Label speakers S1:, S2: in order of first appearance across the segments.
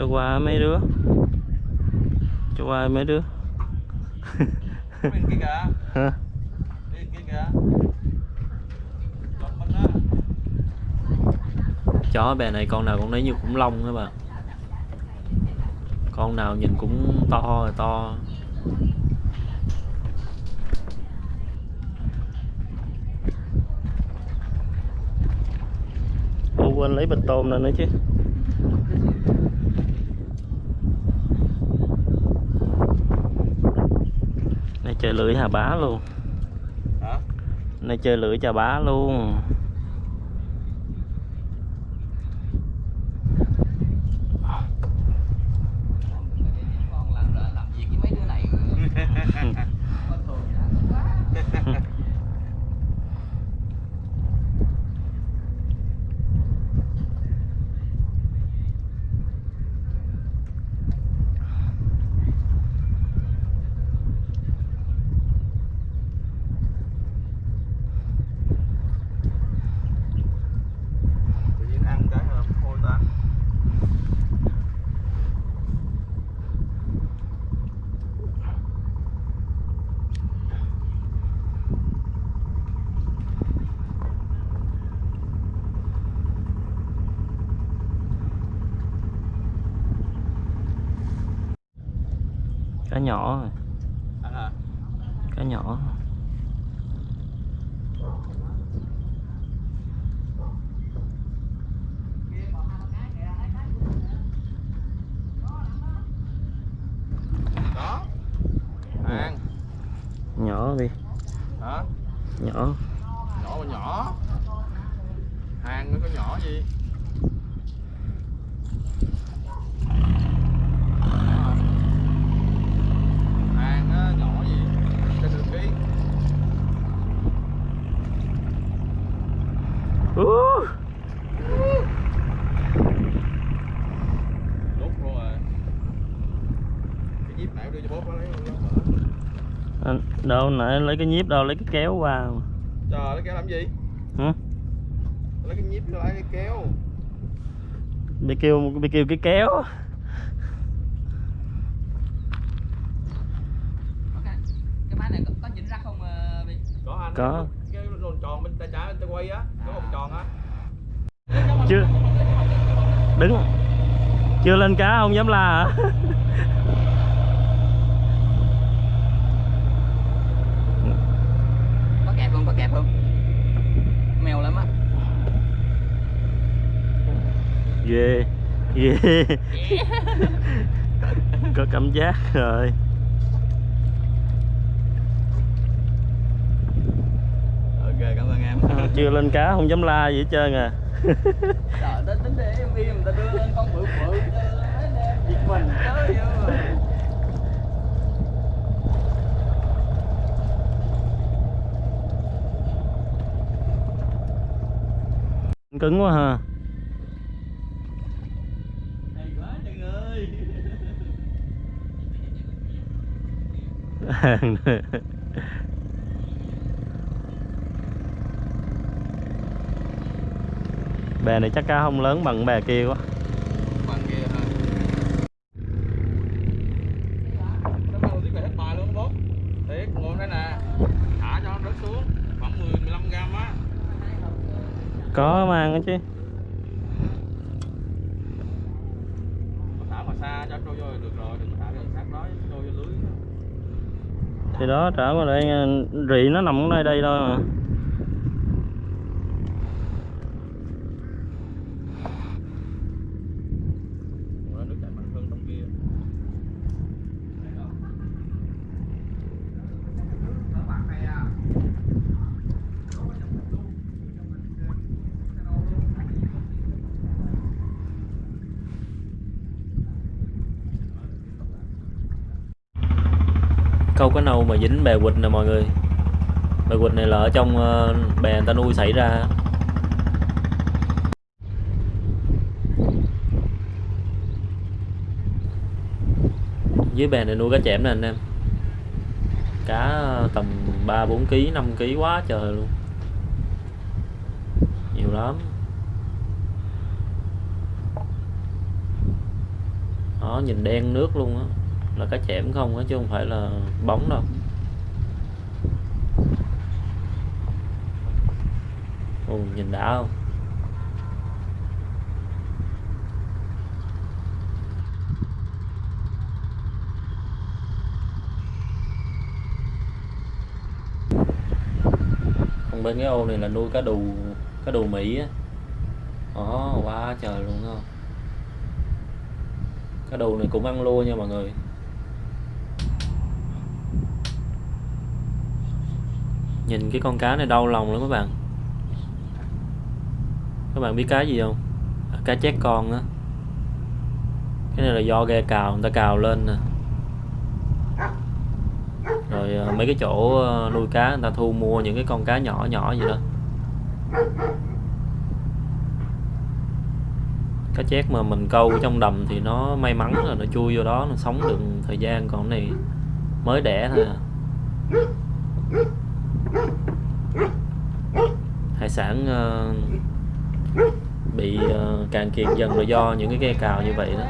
S1: cho qua mấy đứa. Cho qua mấy đứa. Hả? Chó bè này con nào cũng lấy như khủng long đó bà. Con nào nhìn cũng to rồi to. Ô quên lấy bịch tôm lên nữa chứ chơi lưỡi hà bá luôn.
S2: Hả?
S1: Này chơi lưỡi chà bá luôn
S3: con làm làm việc với mấy đứa này con thường đã tốt quá
S2: tự nhiên ăn cái là thôi ta
S1: Cá nhỏ rồi. Cá nhỏ.
S2: Đó. Ăn
S1: Nhỏ đi.
S2: Hả?
S1: Nhỏ.
S2: Nhỏ mà nhỏ. Hàng nó có nhỏ gì hàng á, nhỏ gì trên đường ký
S1: uh.
S2: đốt luôn rồi cái díp nãy đưa cho bố có lấy
S1: Anh- Đâu nãy lấy cái nhíp đâu lấy cái kéo qua
S2: trời lấy kéo làm gì
S1: Hả?
S2: lấy cái nhíp lấy cái kéo
S1: Bị kêu bị kêu cái kéo
S3: Ok. cái máy này có, có chỉnh ra không Vy?
S2: có anh
S1: Có.
S2: Tròn bên tay trái bên tay quay á có vòng tròn á.
S1: Chưa. Đứng Chưa lên cá không dám la hả?
S3: Có kẹp không có kẹp không mèo lắm á.
S1: Ghê Ghê Có cảm giác rồi
S2: ok cảm ơn em
S1: Ờ, Chưa lên cá không dám la gì hết trơn à.
S3: Trời tính tính để em đi người ta đưa lên con bự bự cho mấy anh em giật mình tới vô
S1: Cứng quá ha
S3: hay quá trời ơi
S1: bè này chắc cá không lớn bằng bè kia quá.
S2: Bằng kia hả nó mang tiếp về hết bài luôn bố thiệt ngồi đây nè. Thả cho nó rớt xuống. Khoảng 10 15 gram á.
S1: Có mang chứ.
S2: Đó lưới.
S1: Thì đó trở qua đây rị nó nằm ở đây đây thôi mà câu cá nâu mà dính bè quỳt nè mọi người. Bè quỳt này là ở trong ờ, bè người ta nuôi xảy ra. Dưới bè này nuôi cá chẽm nè anh em. Cá ờ, tầm 3 4 kg 5 kg quá trời luôn. Nhiều lắm. Đó, nhìn đen nước luôn á là cá chẽm không chứ không phải là bóng đâu. Ồ, nhìn đã không? Còn bên cái ô này là nuôi cá đù cá đù mỹ á. Ồ quá trời luôn không cá đù này cũng ăn lua nha mọi người. Nhìn cái con cá này đau lòng lắm các bạn. Các bạn biết cá gì không? À, cá chét con á. Cái này là do ghe cào, người ta cào lên nè. Rồi à, mấy cái chỗ à, nuôi cá, người ta thu mua những cái con cá nhỏ nhỏ gì đó. Cá chét mà mình câu trong đầm thì nó may mắn là nó chui vô đó, nó sống được thời gian, còn cái này mới đẻ thôi à sản ờ, bị ờ, cạn kiệt dần là do những cái ghe cào như vậy đó.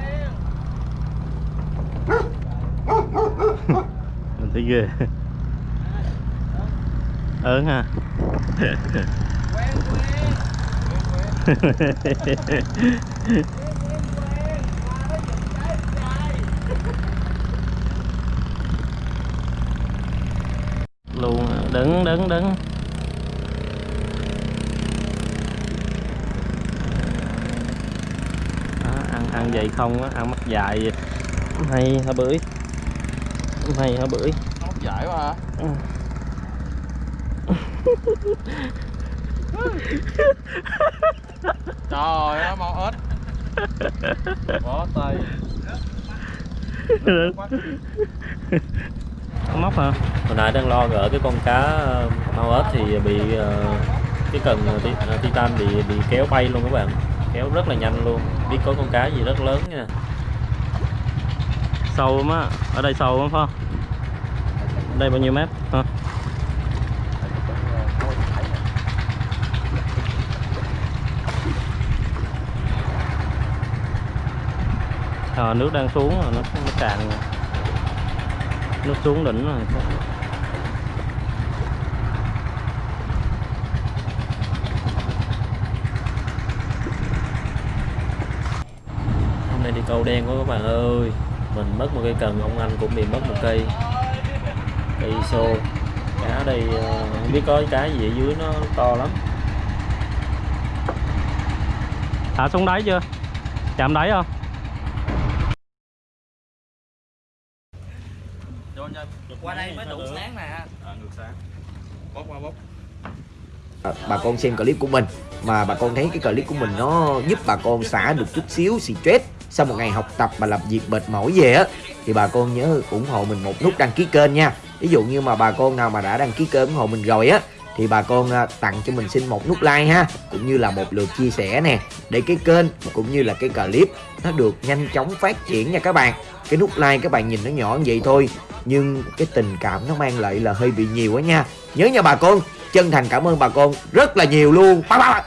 S4: Mình thấy ghê. Ớn ha. Luôn đứng đứng đứng đó, ăn vậy không á ăn mắt dài vậy. hay hả bưởi hay hả bưởi
S2: Nó giải quá hả?
S4: Ừ.
S2: Trời ơi, mau ếch Bó tay
S4: móc hả
S1: hồi nãy đang lo gỡ cái con cá ờ, mau ếch thì bị ờ, cái cần ờ, titan bị bị kéo bay luôn các bạn kéo rất là nhanh luôn. Biết có con cá gì rất lớn nha.
S4: Sâu lắm á. Ở đây sâu lắm phải không? Đây bao nhiêu mét hả à, ờ, nước đang xuống rồi nó, nó cạn rồi. nước xuống đỉnh rồi
S1: hôm nay đi câu đen quá các bạn ơi. Mình mất một cây cần ông anh cũng bị mất một cây. Cây xô. Cá đây ờ, không biết có cái gì ở dưới nó to lắm.
S4: Thả xuống đáy chưa? Chạm đáy không?
S3: Qua đây mới đủ sáng nè
S2: À, ngược sáng. Bóc qua bóc
S5: À, bà con xem clip của mình. Mà bà con thấy cái clip của mình nó giúp bà con xả được chút xíu stress sau một ngày học tập và làm việc mệt mỏi về á, thì bà con nhớ ủng hộ mình một nút đăng ký kênh nha. Ví dụ như mà bà con nào mà đã đăng ký kênh ủng hộ mình rồi á, thì bà con à, tặng cho mình xin một nút like ha, cũng như là một lượt chia sẻ nè. Để cái kênh cũng như là cái clip nó được nhanh chóng phát triển nha các bạn. Cái nút like các bạn nhìn nó nhỏ như vậy thôi, nhưng cái tình cảm nó mang lại là hơi bị nhiều á nha. Nhớ nha bà con, chân thành cảm ơn bà con rất là nhiều luôn. Bye bye.